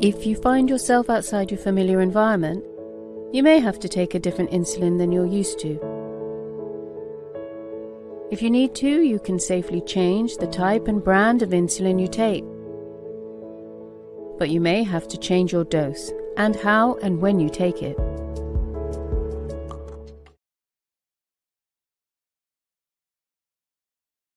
If you find yourself outside your familiar environment, you may have to take a different insulin than you're used to. If you need to, you can safely change the type and brand of insulin you take. But you may have to change your dose and how and when you take it.